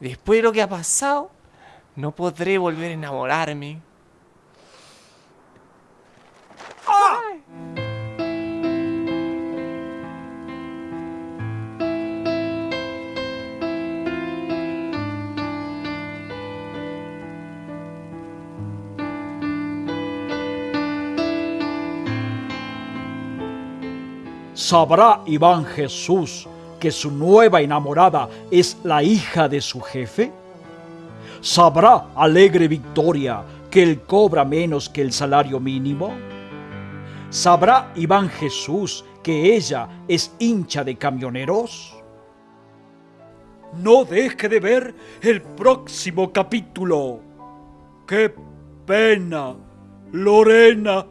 Después de lo que ha pasado, no podré volver a enamorarme. ¿Sabrá Iván Jesús que su nueva enamorada es la hija de su jefe? ¿Sabrá Alegre Victoria que él cobra menos que el salario mínimo? ¿Sabrá Iván Jesús que ella es hincha de camioneros? No deje de ver el próximo capítulo. ¡Qué pena, Lorena!